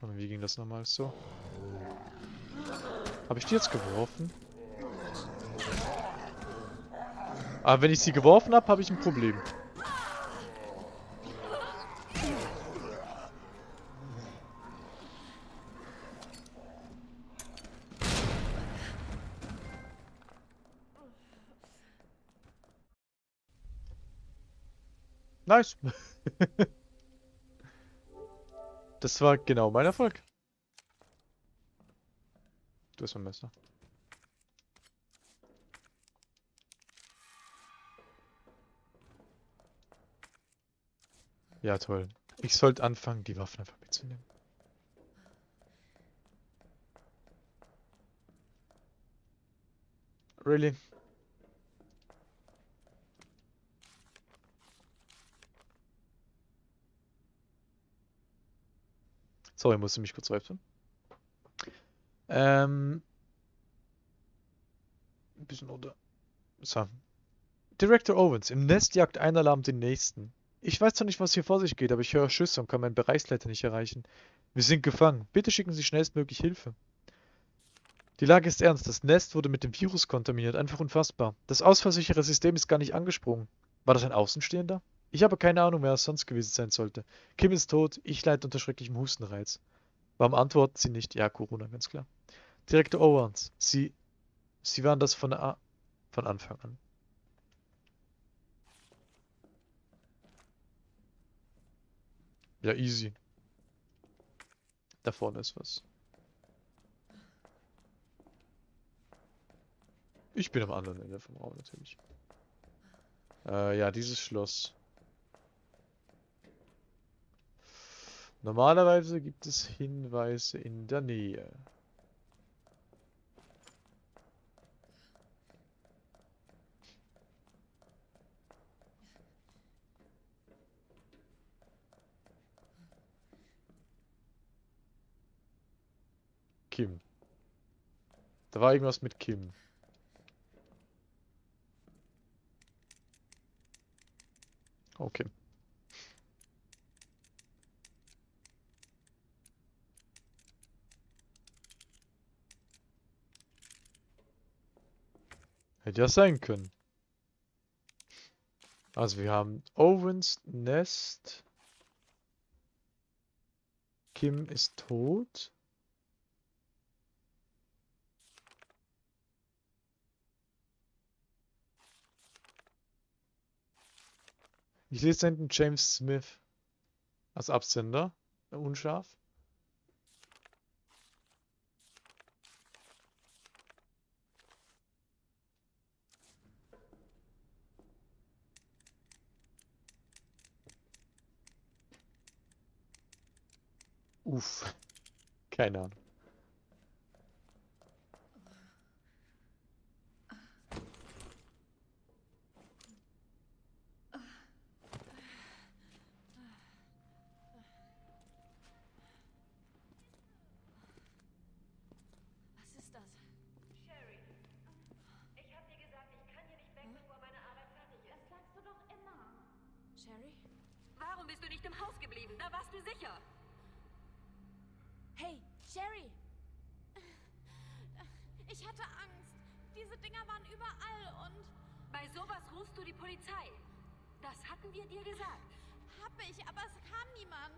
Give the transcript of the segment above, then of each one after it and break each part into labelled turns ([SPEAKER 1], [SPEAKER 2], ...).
[SPEAKER 1] Und wie ging das nochmal so? Habe ich die jetzt geworfen? Aber wenn ich sie geworfen habe, habe ich ein Problem. Nice. das war genau mein Erfolg. Du hast mein Messer. Ja, toll. Ich sollte anfangen, die Waffen einfach mitzunehmen. Really? Sorry, musste mich kurz wechseln. Ähm. Ein bisschen unter. So. Director Owens. Im Nest jagt ein Alarm den nächsten. Ich weiß zwar nicht, was hier vor sich geht, aber ich höre Schüsse und kann meinen Bereichsleiter nicht erreichen. Wir sind gefangen. Bitte schicken Sie schnellstmöglich Hilfe. Die Lage ist ernst. Das Nest wurde mit dem Virus kontaminiert. Einfach unfassbar. Das ausfallsichere System ist gar nicht angesprungen. War das ein Außenstehender? Ich habe keine Ahnung, wer es sonst gewesen sein sollte. Kim ist tot, ich leide unter schrecklichem Hustenreiz. Warum antworten Sie nicht? Ja, Corona, ganz klar. Direktor Owens, Sie, Sie waren das von, A von Anfang an. Ja, easy. Da vorne ist was. Ich bin am anderen Ende vom Raum natürlich. Äh, ja, dieses Schloss. Normalerweise gibt es Hinweise in der Nähe. Kim. Da war irgendwas mit Kim. Okay. Hätte ja sein können. Also wir haben Owens Nest. Kim ist tot. Ich lese hinten James Smith als Absender. Unscharf. Uff. Keine Ahnung.
[SPEAKER 2] Was ist das?
[SPEAKER 3] Sherry, ich hab dir gesagt, ich kann hier nicht weg, bevor meine Arbeit fertig ist.
[SPEAKER 2] Das sagst du doch immer. Sherry?
[SPEAKER 3] Warum bist du nicht im Haus geblieben? Da warst du sicher.
[SPEAKER 2] Hey, Sherry! Ich hatte Angst. Diese Dinger waren überall und
[SPEAKER 3] Bei sowas rufst du die Polizei. Das hatten wir dir gesagt.
[SPEAKER 2] hab ich, aber es kam niemand.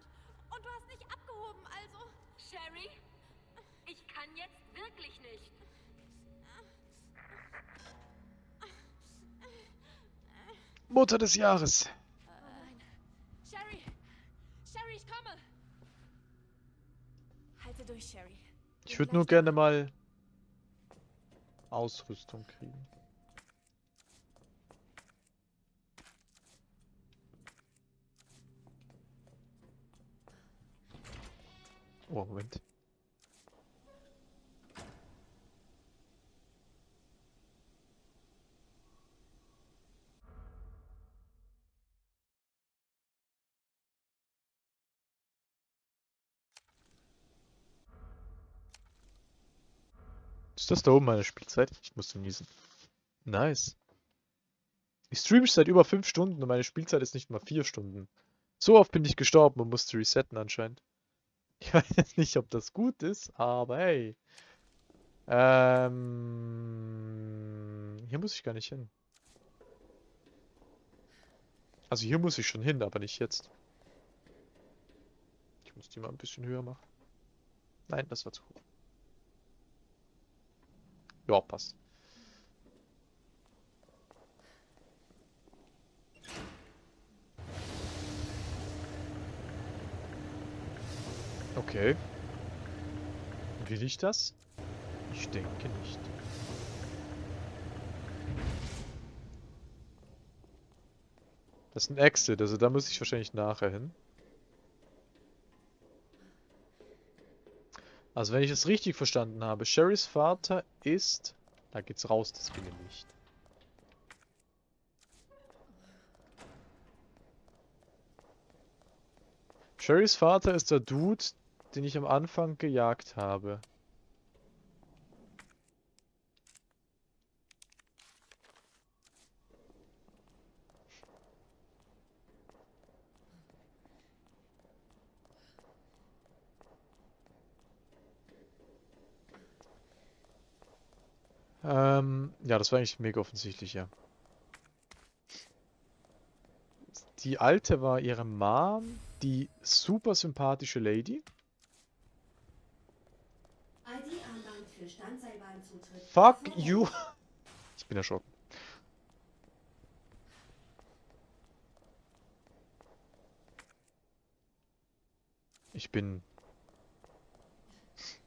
[SPEAKER 2] Und du hast nicht abgehoben, also.
[SPEAKER 3] Sherry, ich kann jetzt wirklich nicht.
[SPEAKER 1] Mutter des Jahres.
[SPEAKER 2] Sherry! Sherry, ich komme! Halte durch, Sherry.
[SPEAKER 1] Ich würde nur gerne mal Ausrüstung kriegen. Oh, Moment. Ist das da oben meine Spielzeit? Ich muss niesen. Nice. Ich streame seit über 5 Stunden und meine Spielzeit ist nicht mal 4 Stunden. So oft bin ich gestorben und musste resetten anscheinend. Ich weiß jetzt nicht, ob das gut ist, aber hey. Ähm, hier muss ich gar nicht hin. Also hier muss ich schon hin, aber nicht jetzt. Ich muss die mal ein bisschen höher machen. Nein, das war zu hoch. Ja, passt. Okay. Will ich das? Ich denke nicht. Das ist ein Exit, also da muss ich wahrscheinlich nachher hin. Also wenn ich es richtig verstanden habe, Sherrys Vater ist... Da geht's raus, das ich nicht. Sherrys Vater ist der Dude, den ich am Anfang gejagt habe. Ähm, ja, das war eigentlich mega offensichtlich, ja. Die alte war ihre Mom, die super sympathische Lady. Fuck you. Ich bin erschrocken. Ich bin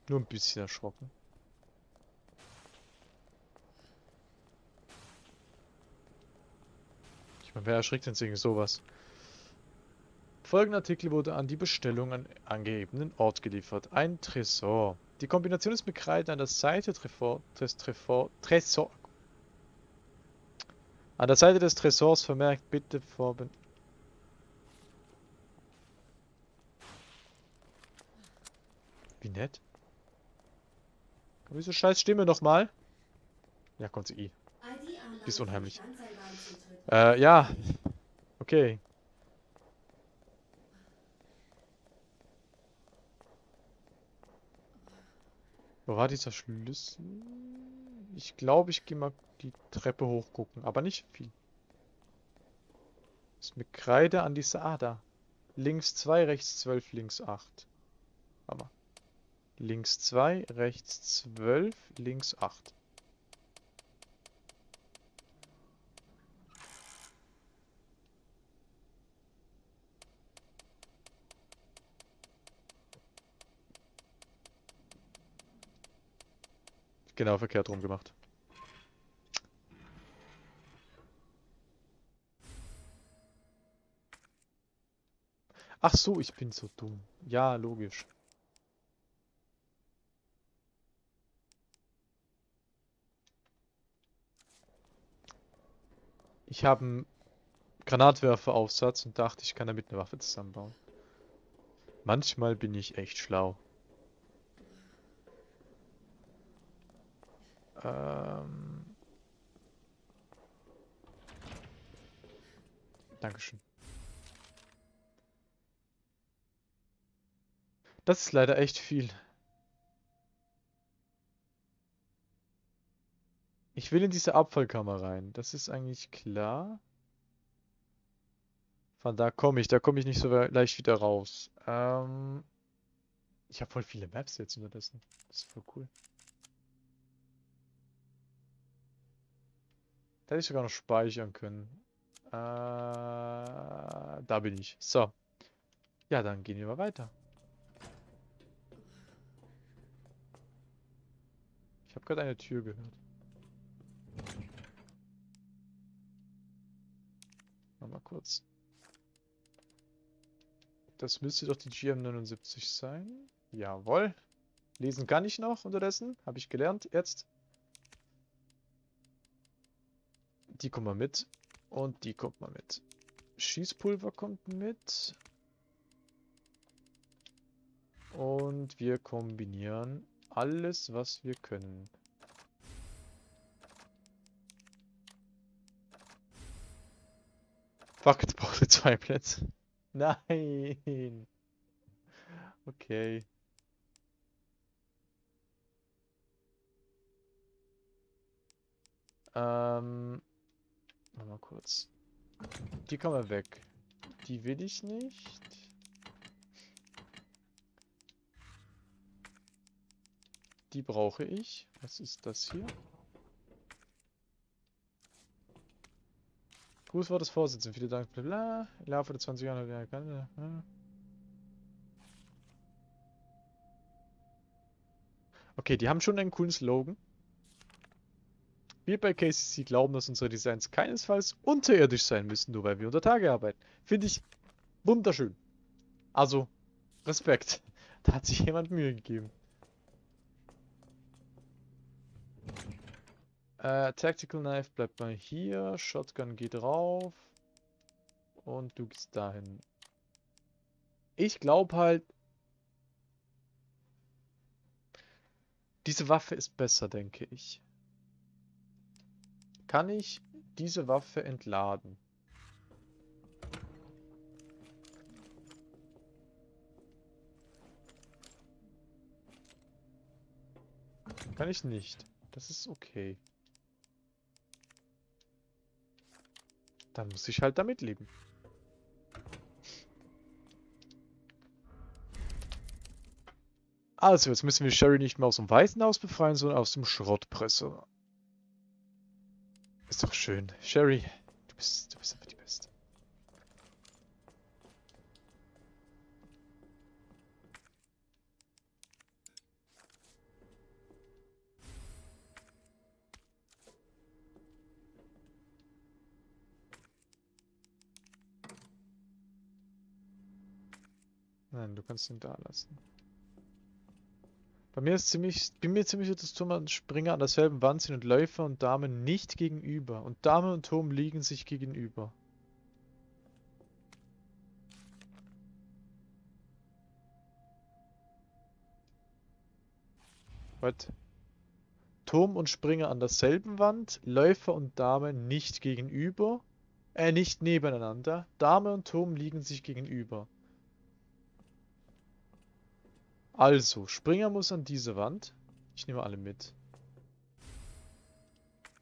[SPEAKER 1] nur ein bisschen erschrocken. Meine, wer erschrickt denn wegen sowas? Folgender Artikel wurde an die Bestellung an angegebenen Ort geliefert. Ein Tresor. Die Kombination ist Kreide an der Seite Tresor, des Tresor, Tresor. An der Seite des Tresors vermerkt bitte Vorben. Wie nett. Komm, diese scheiß Stimme nochmal. Ja, kommt sie.
[SPEAKER 3] ID-Armband
[SPEAKER 1] Die ist unheimlich. Äh, ja. Okay. Wo war dieser Schlüssel? Ich glaube, ich gehe mal die Treppe hoch gucken, aber nicht viel. Ist mit Kreide an dieser... Ah, da. Links 2, rechts 12, links 8. Aber. Links 2, rechts 12, links 8. Genau verkehrt rum gemacht. Ach so, ich bin so dumm. Ja, logisch. Ich habe einen Granatwerferaufsatz und dachte, ich kann damit eine Waffe zusammenbauen. Manchmal bin ich echt schlau. Ähm. Dankeschön. Das ist leider echt viel. Ich will in diese Abfallkammer rein. Das ist eigentlich klar. Von da komme ich. Da komme ich nicht so leicht wieder raus. Ähm, ich habe voll viele Maps jetzt unterdessen. Das ist voll cool. Hätte ich sogar noch speichern können. Äh, da bin ich. So. Ja, dann gehen wir mal weiter. Ich habe gerade eine Tür gehört. Mal kurz. Das müsste doch die GM79 sein. Jawohl. Lesen kann ich noch unterdessen. Habe ich gelernt. Jetzt. Die kommt mal mit. Und die kommt mal mit. Schießpulver kommt mit. Und wir kombinieren alles, was wir können. Fuck, jetzt brauchte zwei Plätze. Nein! Okay. Ähm... Mal kurz. Die kann man weg. Die will ich nicht. Die brauche ich. Was ist das hier? Grußwort des Vorsitzenden. Vielen Dank. Bla bla. Im Laufe der 20 Jahre. Ja, kann, ja. Okay, die haben schon einen coolen Slogan. Wir bei KCC glauben, dass unsere Designs keinesfalls unterirdisch sein müssen, nur weil wir unter Tage arbeiten. Finde ich wunderschön. Also, Respekt. Da hat sich jemand Mühe gegeben. Äh, Tactical Knife bleibt mal hier. Shotgun geht rauf. Und du gehst dahin. Ich glaube halt... Diese Waffe ist besser, denke ich. Kann ich diese Waffe entladen? Kann ich nicht. Das ist okay. Dann muss ich halt damit leben. Also, jetzt müssen wir Sherry nicht mehr aus dem Waisenhaus befreien, sondern aus dem Schrottpresser. Doch schön. Sherry, du bist, du bist einfach die Beste. Nein, du kannst ihn da lassen. Bei mir ist ziemlich, bin mir ziemlich sicher, dass Turm und Springer an derselben Wand sind und Läufer und Dame nicht gegenüber. Und Dame und Turm liegen sich gegenüber. Was? Turm und Springer an derselben Wand, Läufer und Dame nicht gegenüber. Äh, nicht nebeneinander. Dame und Turm liegen sich gegenüber. Also, Springer muss an diese Wand. Ich nehme alle mit.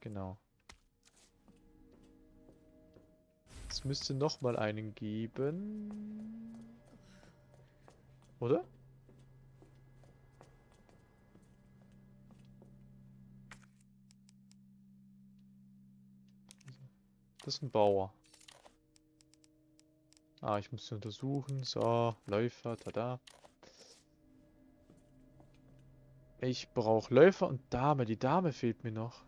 [SPEAKER 1] Genau. Es müsste nochmal einen geben. Oder? Das ist ein Bauer. Ah, ich muss sie untersuchen. So, Läufer, tada. Ich brauche Läufer und Dame. Die Dame fehlt mir noch.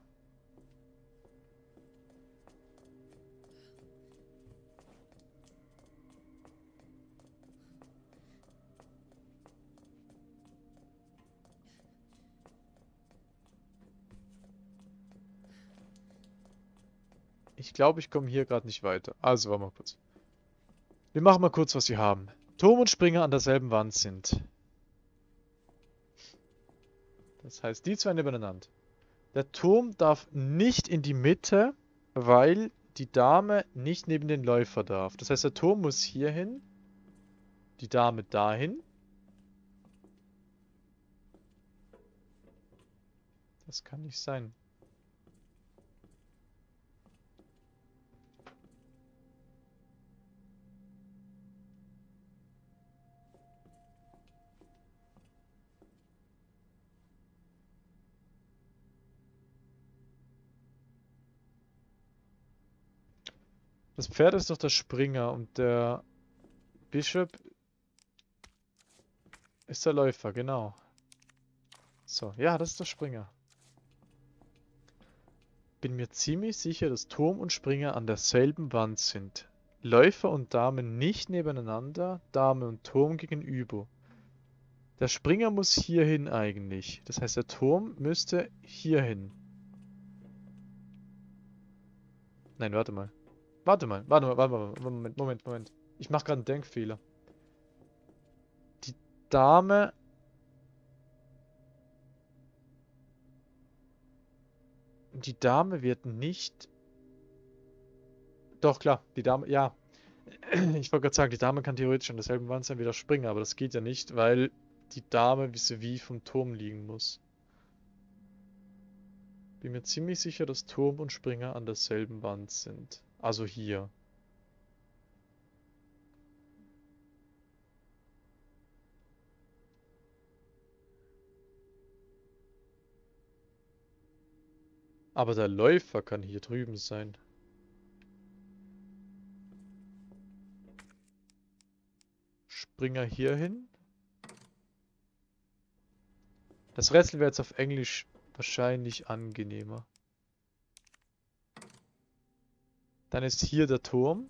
[SPEAKER 1] Ich glaube, ich komme hier gerade nicht weiter. Also, warte mal kurz. Wir machen mal kurz, was wir haben. Turm und Springer an derselben Wand sind. Das heißt, die zwei nebeneinander. Der Turm darf nicht in die Mitte, weil die Dame nicht neben den Läufer darf. Das heißt, der Turm muss hier hin, die Dame dahin. Das kann nicht sein. Das Pferd ist doch der Springer und der Bishop ist der Läufer, genau. So, ja, das ist der Springer. Bin mir ziemlich sicher, dass Turm und Springer an derselben Wand sind. Läufer und Dame nicht nebeneinander, Dame und Turm gegenüber. Der Springer muss hierhin eigentlich. Das heißt, der Turm müsste hierhin. Nein, warte mal. Warte mal, warte mal, warte mal, Moment, Moment, Moment. Ich mache gerade einen Denkfehler. Die Dame... Die Dame wird nicht... Doch, klar, die Dame, ja. Ich wollte gerade sagen, die Dame kann theoretisch an derselben Wand sein wie der Springer, aber das geht ja nicht, weil die Dame vis-à-vis vom Turm liegen muss. Bin mir ziemlich sicher, dass Turm und Springer an derselben Wand sind. Also hier. Aber der Läufer kann hier drüben sein. Springer hier hin. Das Rätsel wäre jetzt auf Englisch wahrscheinlich angenehmer. Dann ist hier der Turm.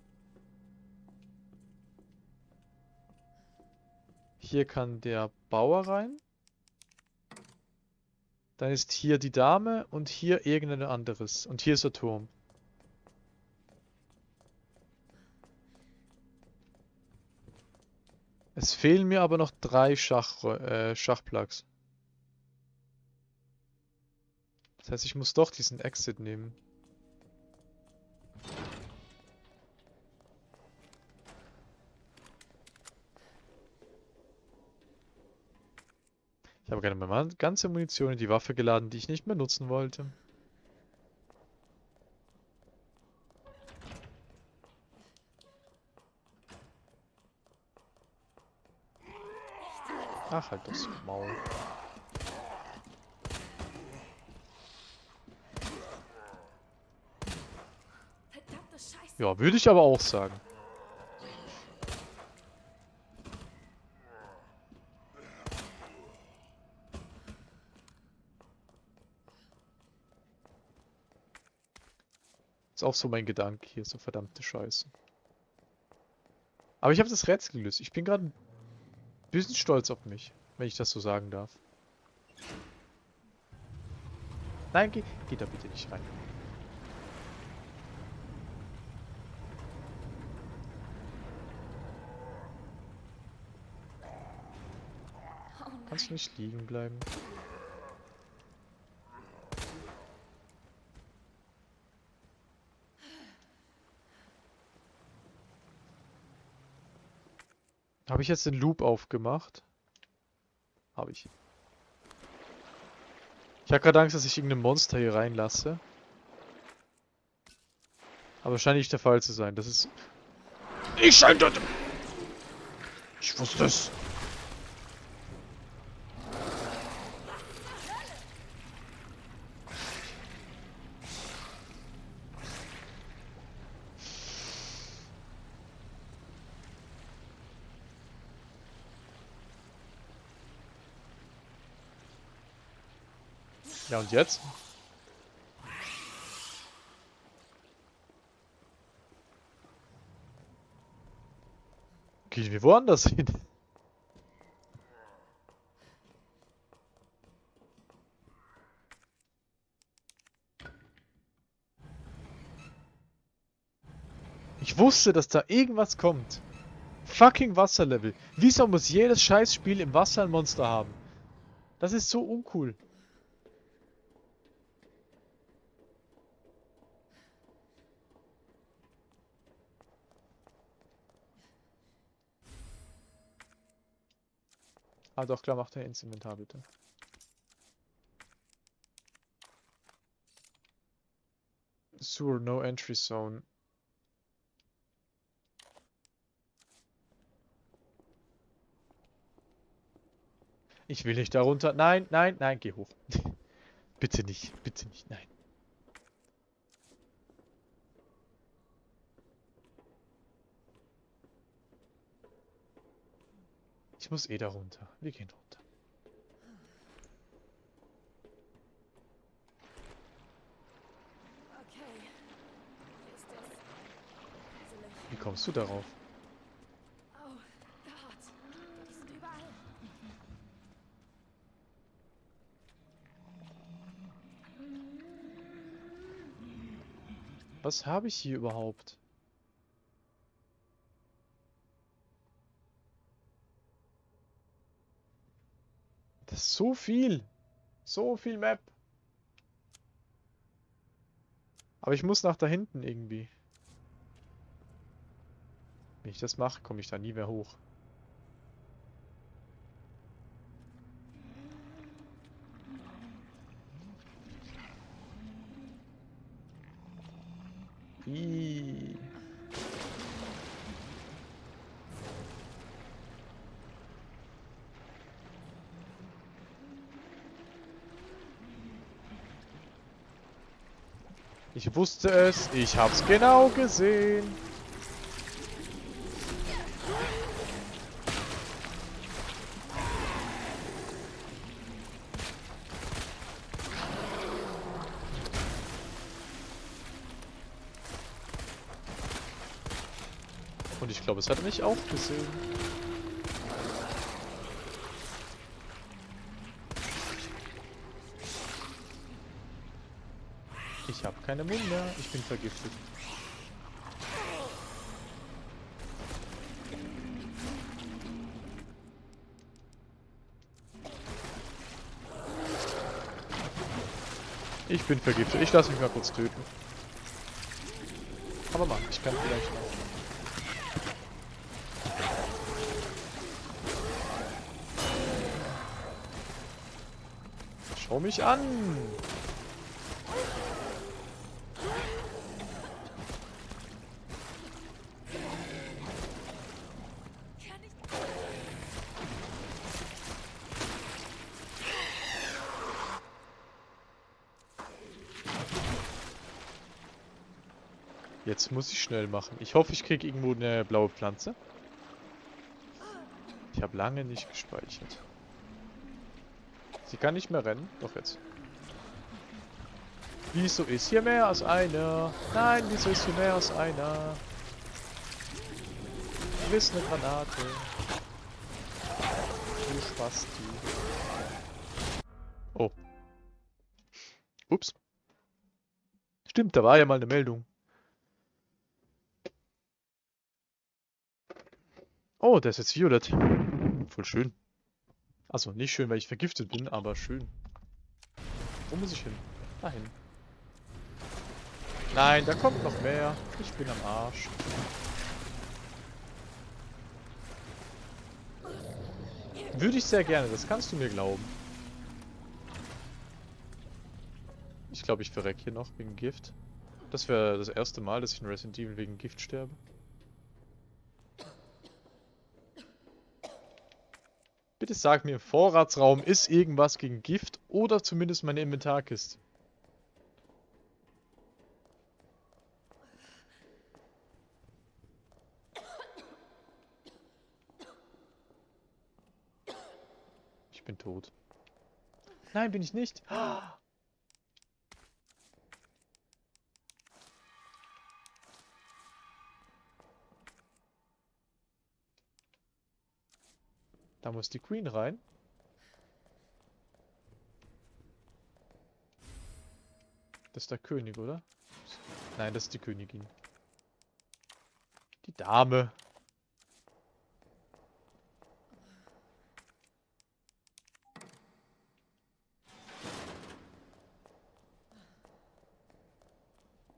[SPEAKER 1] Hier kann der Bauer rein. Dann ist hier die Dame und hier irgendein anderes. Und hier ist der Turm. Es fehlen mir aber noch drei Schach, äh, Schachplugs. Das heißt, ich muss doch diesen Exit nehmen. Habe gerne meine ganze Munition in die Waffe geladen, die ich nicht mehr nutzen wollte. Ach, halt das Maul. Ja, würde ich aber auch sagen. Ist auch so mein Gedanke hier, so verdammte Scheiße. Aber ich habe das Rätsel gelöst. Ich bin gerade ein bisschen stolz auf mich, wenn ich das so sagen darf. Nein, geh, geh da bitte nicht rein.
[SPEAKER 2] Oh.
[SPEAKER 1] Kannst du nicht liegen bleiben? Habe ich jetzt den Loop aufgemacht? Habe ich. Ich habe gerade Angst, dass ich irgendein Monster hier reinlasse. Aber scheint nicht der Fall zu sein. Das ist... Ich scheint dort... Ich wusste es. Und jetzt? Gehen wir woanders hin? Ich wusste, dass da irgendwas kommt. Fucking Wasserlevel. Wieso muss jedes Scheißspiel im Wasser ein Monster haben? Das ist so uncool. Ah doch, klar, macht er ins Inventar bitte. Sewer, no entry zone. Ich will nicht darunter. Nein, nein, nein, geh hoch. bitte nicht, bitte nicht, nein. Ich muss eh da runter. Wir gehen runter. Wie kommst du darauf?
[SPEAKER 2] Oh.
[SPEAKER 1] Was habe ich hier überhaupt? so viel. So viel Map. Aber ich muss nach da hinten irgendwie. Wenn ich das mache, komme ich da nie mehr hoch. Ihhh. Ich wusste es, ich hab's genau gesehen. Und ich glaube, es hat mich auch gesehen. Ich habe keine Mund mehr. Ich bin vergiftet. Ich bin vergiftet. Ich lasse mich mal kurz töten. Aber Mann, ich kann vielleicht noch. Schau mich an! Muss ich schnell machen. Ich hoffe, ich kriege irgendwo eine blaue Pflanze. Ich habe lange nicht gespeichert. Sie kann nicht mehr rennen. Doch jetzt. Wieso ist hier mehr als einer? Nein, wieso ist hier mehr als einer? Du bist eine Granate. Du Spasti. Oh. Ups. Stimmt, da war ja mal eine Meldung. Oh, der ist jetzt violett. Voll schön. Also nicht schön, weil ich vergiftet bin, aber schön. Wo muss ich hin? Dahin. Nein, da kommt noch mehr. Ich bin am Arsch. Würde ich sehr gerne, das kannst du mir glauben. Ich glaube, ich verreck hier noch wegen Gift. Das wäre das erste Mal, dass ich in Resident Evil wegen Gift sterbe. Bitte sag mir, im Vorratsraum ist irgendwas gegen Gift oder zumindest meine Inventarkiste. Ich bin tot. Nein, bin ich nicht. Da muss die Queen rein. Das ist der König, oder? Nein, das ist die Königin. Die Dame.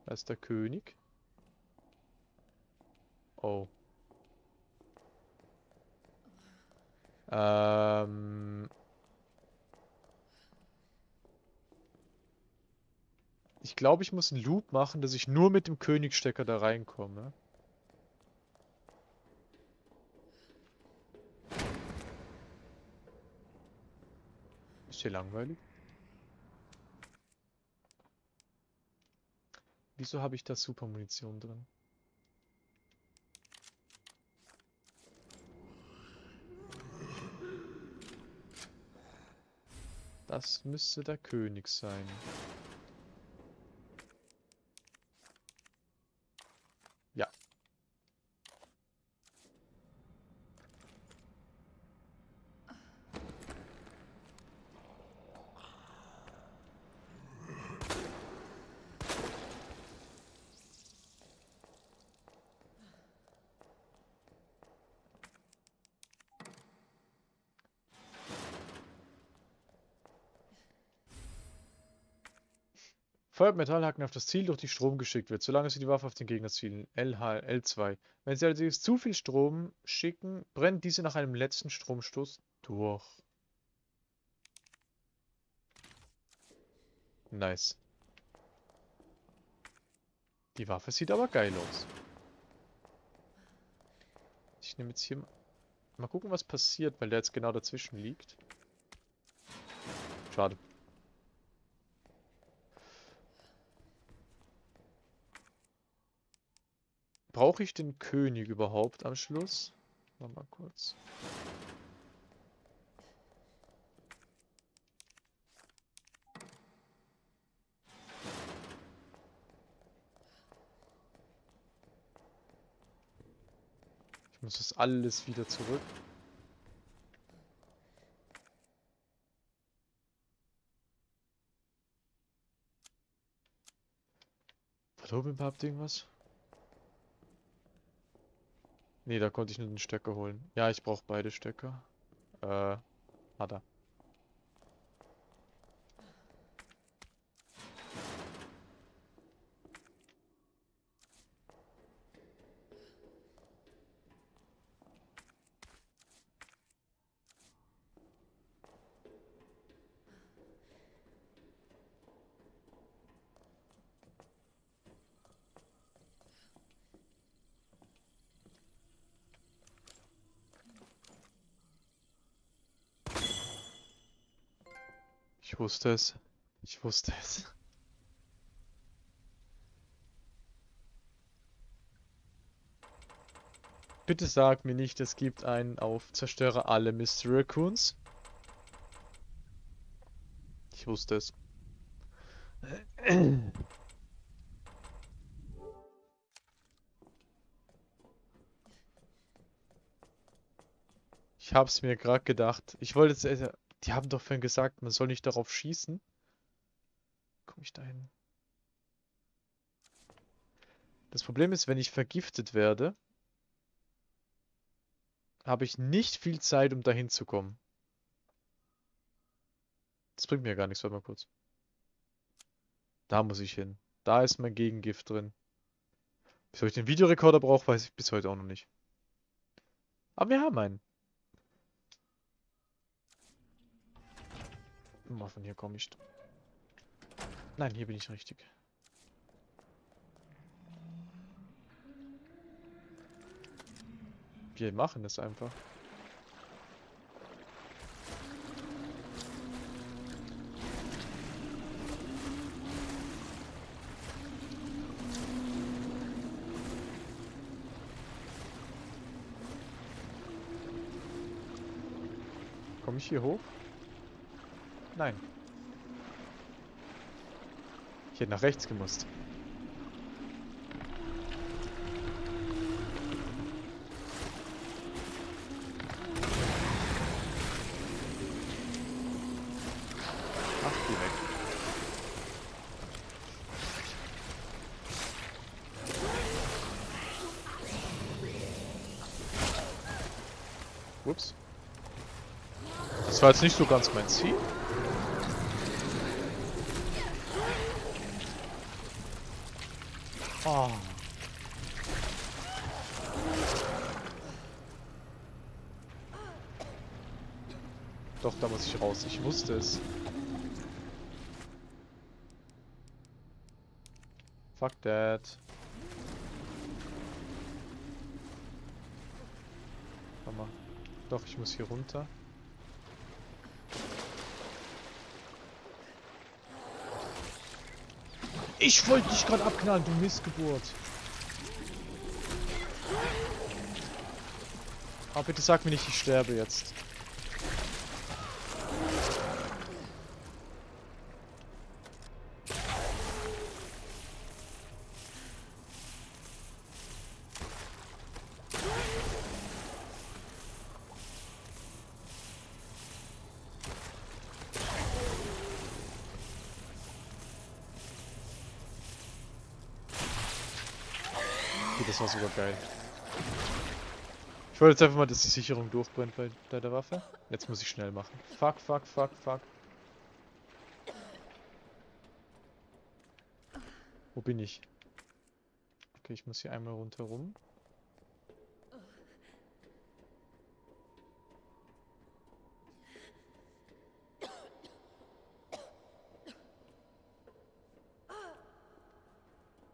[SPEAKER 1] Da ist der König. Oh. Ähm. Ich glaube, ich muss einen Loop machen, dass ich nur mit dem Königstecker da reinkomme. Ist hier langweilig? Wieso habe ich da Supermunition drin? Das müsste der König sein. Feuert Metallhaken auf das Ziel durch die Strom geschickt wird, solange sie die Waffe auf den Gegner zielen. LH, L2. Wenn sie allerdings zu viel Strom schicken, brennt diese nach einem letzten Stromstoß durch. Nice. Die Waffe sieht aber geil aus. Ich nehme jetzt hier... mal- Mal gucken, was passiert, weil der jetzt genau dazwischen liegt. Schade. Brauche ich den König überhaupt am Schluss? Warte mal kurz. Ich muss das alles wieder zurück. War da oben überhaupt irgendwas? Nee, da konnte ich nur den Stecker holen. Ja, ich brauche beide Stecker. Äh, hat er. Ich wusste es. Ich wusste es. Bitte sag mir nicht, es gibt einen auf Zerstöre alle Mystery Raccoons. Ich wusste es. Ich hab's mir gerade gedacht. Ich wollte jetzt... Die haben doch vorhin gesagt, man soll nicht darauf schießen. Komm ich da hin? Das Problem ist, wenn ich vergiftet werde, habe ich nicht viel Zeit, um dahin zu kommen. Das bringt mir gar nichts, warte mal kurz. Da muss ich hin. Da ist mein Gegengift drin. Wieso ich den Videorekorder brauche, weiß ich bis heute auch noch nicht. Aber wir haben einen. Mal von hier komme ich. Nein, hier bin ich richtig. Wir machen es einfach. Komme ich hier hoch? Nein. Ich hätte nach rechts gemusst. Ach, geh. Ups. Das war jetzt nicht so ganz mein Ziel. Oh. Raus. Ich wusste es. Fuck that. Warte mal. Doch, ich muss hier runter. Ich wollte dich gerade abknallen, du Missgeburt. Aber bitte sag mir nicht, ich sterbe jetzt. War sogar geil. Ich wollte jetzt einfach mal, dass die Sicherung durchbrennt bei, bei der Waffe. Jetzt muss ich schnell machen. Fuck, fuck, fuck, fuck. Wo bin ich? Okay, ich muss hier einmal rundherum.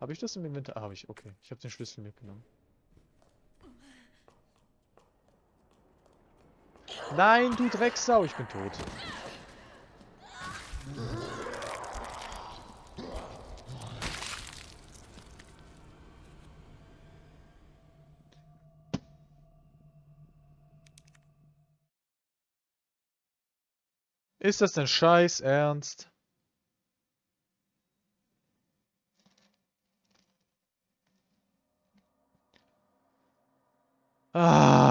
[SPEAKER 1] Habe ich das im Inventar? Ah, habe ich. Okay. Ich habe den Schlüssel mitgenommen. Nein, du Drecksau, ich bin tot. Ist das denn Scheiß Ernst? Ah.